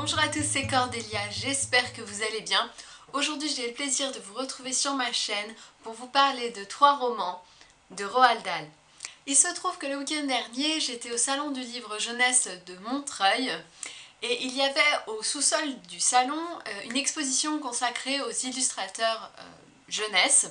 Bonjour à tous, c'est Cordélia, j'espère que vous allez bien. Aujourd'hui j'ai le plaisir de vous retrouver sur ma chaîne pour vous parler de trois romans de Roald Dahl. Il se trouve que le week-end dernier j'étais au salon du livre jeunesse de Montreuil et il y avait au sous-sol du salon euh, une exposition consacrée aux illustrateurs euh, jeunesse.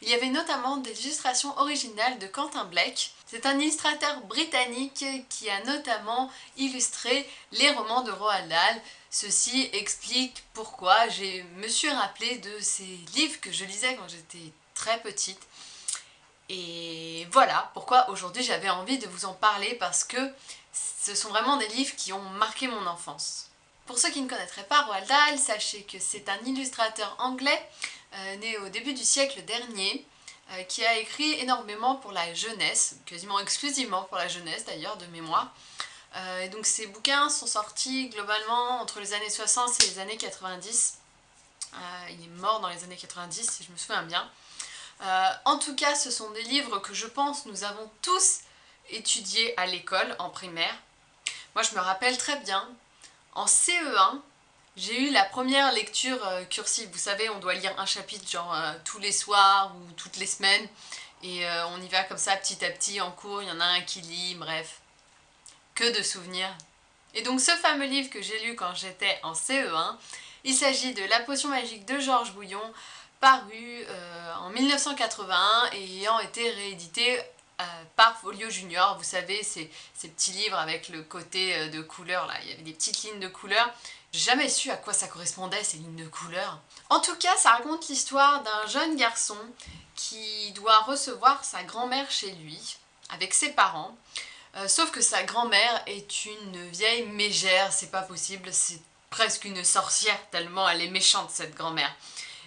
Il y avait notamment des illustrations originales de Quentin Blake. C'est un illustrateur britannique qui a notamment illustré les romans de Roald Dahl. Ceci explique pourquoi je me suis rappelé de ces livres que je lisais quand j'étais très petite. Et voilà pourquoi aujourd'hui j'avais envie de vous en parler parce que ce sont vraiment des livres qui ont marqué mon enfance. Pour ceux qui ne connaîtraient pas Roald Dahl, sachez que c'est un illustrateur anglais euh, né au début du siècle dernier, qui a écrit énormément pour la jeunesse, quasiment exclusivement pour la jeunesse d'ailleurs, de mémoire. Euh, et donc ces bouquins sont sortis globalement entre les années 60 et les années 90. il est mort dans les années 90 si je me souviens bien. en tout cas, ce sont des livres que je pense nous avons tous étudiés à l'école, en primaire. Moi je me rappelle très bien, en CE1, j'ai eu la première lecture euh, cursive, vous savez, on doit lire un chapitre genre euh, tous les soirs ou toutes les semaines, et euh, on y va comme ça petit à petit en cours, il y en a un qui lit, bref. Que de souvenirs. Et donc ce fameux livre que j'ai lu quand j'étais en CE1, il s'agit de La potion magique de Georges Bouillon, paru en 1981 et ayant été réédité par Folio Junior, vous savez, ces, ces, petits livres avec le côté de couleur là, il y avait des petites lignes de couleur. Jamais su à quoi ça correspondait ces lignes de couleur. En tout cas, ça raconte l'histoire d'un jeune garçon qui doit recevoir sa grand-mère chez lui, avec ses parents. Euh, sauf que sa grand-mère est une vieille mégère, c'est pas possible, c'est presque une sorcière tellement elle est méchante cette grand-mère.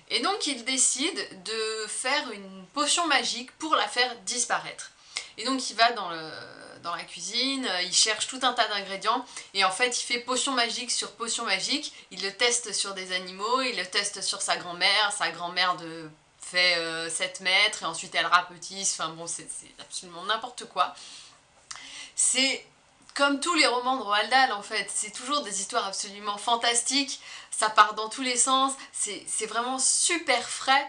Et donc il décide de faire une potion magique pour la faire disparaître. Et donc il va dans la cuisine, euh, il cherche tout un tas d'ingrédients et en fait il fait potion magique sur potion magique, il le teste sur des animaux, il le teste sur sa grand-mère, sa grand-mère de fait 7 euh, mètres et ensuite elle rapetisse, enfin bon c'est absolument n'importe quoi. C'est comme tous les romans de Roald Dahl en fait, c'est toujours des histoires absolument fantastiques, ça part dans tous les sens, c'est vraiment super frais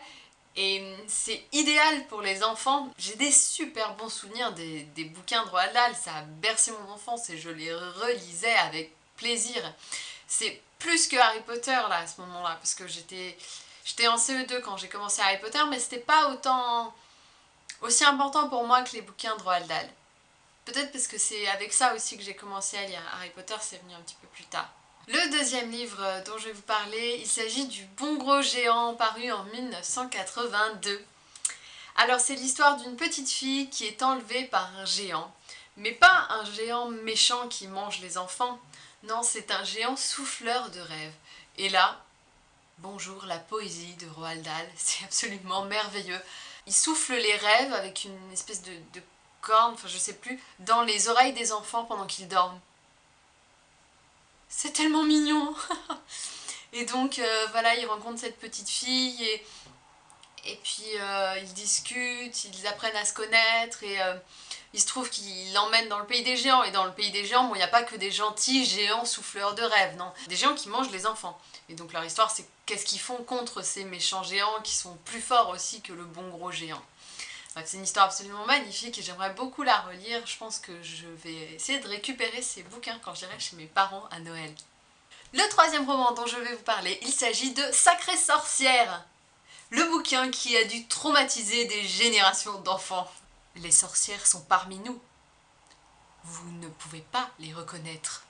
et hum, c'est idéal pour les enfants. J'ai des super bons souvenirs des, bouquins de Roald Dahl, ça a bercé mon enfance et je les relisais avec plaisir. C'est plus que Harry Potter là à ce moment-là, parce que j'étais en CE2 quand j'ai commencé Harry Potter, mais c'était pas autant aussi important pour moi que les bouquins de Roald Dahl. Peut-être parce que c'est avec ça aussi que j'ai commencé à lire. Harry Potter, c'est venu un petit peu plus tard. Le deuxième livre dont je vais vous parler, il s'agit du Bon Gros Géant, paru en 1982. Alors c'est l'histoire d'une petite fille qui est enlevée par un géant, mais pas un géant méchant qui mange les enfants, non c'est un géant souffleur de rêves. Et là, bonjour la poésie de Roald Dahl, c'est absolument merveilleux. Il souffle les rêves avec une espèce de, corne, enfin je sais plus, dans les oreilles des enfants pendant qu'ils dorment. C'est tellement mignon Et donc euh, voilà, il rencontre cette petite fille et, et puis euh, ils discutent, ils apprennent à se connaître et euh, il se trouve qu'il l'emmène dans le pays des géants. Et dans le pays des géants, il n'y a pas que des gentils géants souffleurs de rêve, non. Des géants qui mangent les enfants. Et donc leur histoire, c'est qu'est-ce qu'ils font contre ces méchants géants qui sont plus forts aussi que le bon gros géant. C'est une histoire absolument magnifique et j'aimerais beaucoup la relire. Je pense que je vais essayer de récupérer ces bouquins quand j'irai chez mes parents à Noël. Le troisième roman dont je vais vous parler, il s'agit de Sacrée sorcière Le bouquin qui a dû traumatiser des générations d'enfants. Les sorcières sont parmi nous. Vous ne pouvez pas les reconnaître.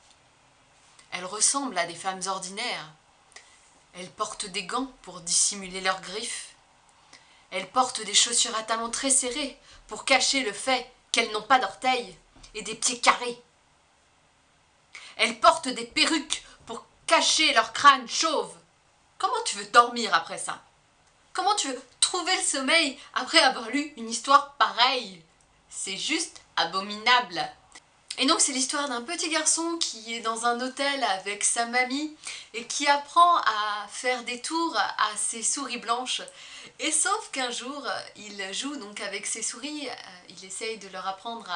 Elles ressemblent à des femmes ordinaires. Elles portent des gants pour dissimuler leurs griffes. Elles portent des chaussures à talons très serrés pour cacher le fait qu'elles n'ont pas d'orteils et des pieds carrés. Elles portent des perruques pour cacher leur crâne chauve. Comment tu veux dormir après ça? Comment tu veux trouver le sommeil après avoir lu une histoire pareille? C'est juste abominable. Et donc c'est l'histoire d'un petit garçon qui est dans un hôtel avec sa mamie et qui apprend à faire des tours à ses souris blanches. Et sauf qu'un jour, il joue donc avec ses souris, euh, il essaye de leur apprendre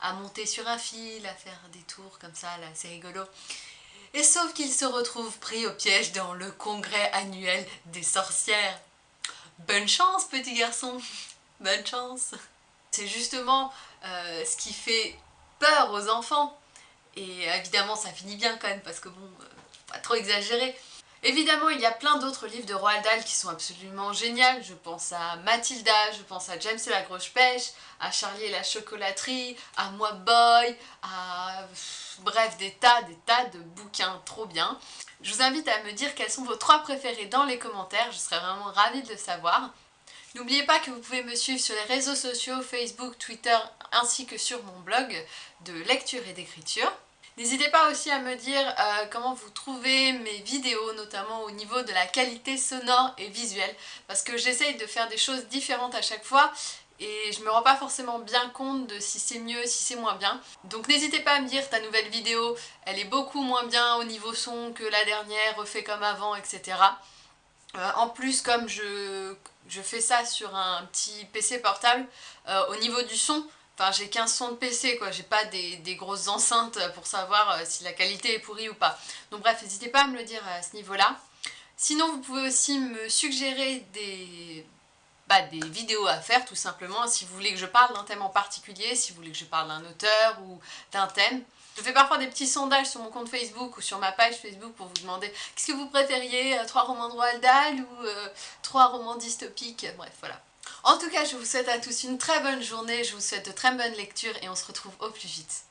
à, monter sur un fil, à faire des tours comme ça, c'est rigolo. Et sauf qu'il se retrouve pris au piège dans le congrès annuel des sorcières. Bonne chance petit garçon, bonne chance C'est justement euh, ce qui fait peur aux enfants, et évidemment ça finit bien quand même parce que bon, euh, pas trop exagérer, Évidemment, il y a plein d'autres livres de Roald Dahl qui sont absolument géniaux. Je pense à Mathilda, je pense à James et la grosse pêche, à Charlie et la chocolaterie, à Moi Boy, à... Bref, des tas, des tas de bouquins trop bien. Je vous invite à me dire quels sont vos trois préférés dans les commentaires, je serais vraiment ravie de le savoir. N'oubliez pas que vous pouvez me suivre sur les réseaux sociaux, Facebook, Twitter, ainsi que sur mon blog de lecture et d'écriture. N'hésitez pas aussi à me dire euh, comment vous trouvez mes vidéos, notamment au niveau de la qualité sonore et visuelle, parce que j'essaye de faire des choses différentes à chaque fois, et je me rends pas forcément bien compte de si c'est mieux, si c'est moins bien. Donc n'hésitez pas à me dire ta nouvelle vidéo, elle est beaucoup moins bien au niveau son que la dernière, refait comme avant, etc. Euh, en plus, comme je, fais ça sur un petit PC portable, euh, au niveau du son, Enfin, j'ai qu'un son de PC, quoi. J'ai pas des, grosses enceintes pour savoir euh, si la qualité est pourrie ou pas. Donc bref, n'hésitez pas à me le dire à ce niveau-là. Sinon, vous pouvez aussi me suggérer des, bah, des vidéos à faire, tout simplement, si vous voulez que je parle d'un thème en particulier, si vous voulez que je parle d'un auteur ou d'un thème. Je fais parfois des petits sondages sur mon compte Facebook ou sur ma page Facebook pour vous demander qu'est-ce que vous préfériez, euh, trois romans de Roald Dahl ou euh, trois romans dystopiques, bref, voilà. En tout cas, je vous souhaite à tous une très bonne journée, je vous souhaite de très bonnes lectures et on se retrouve au plus vite.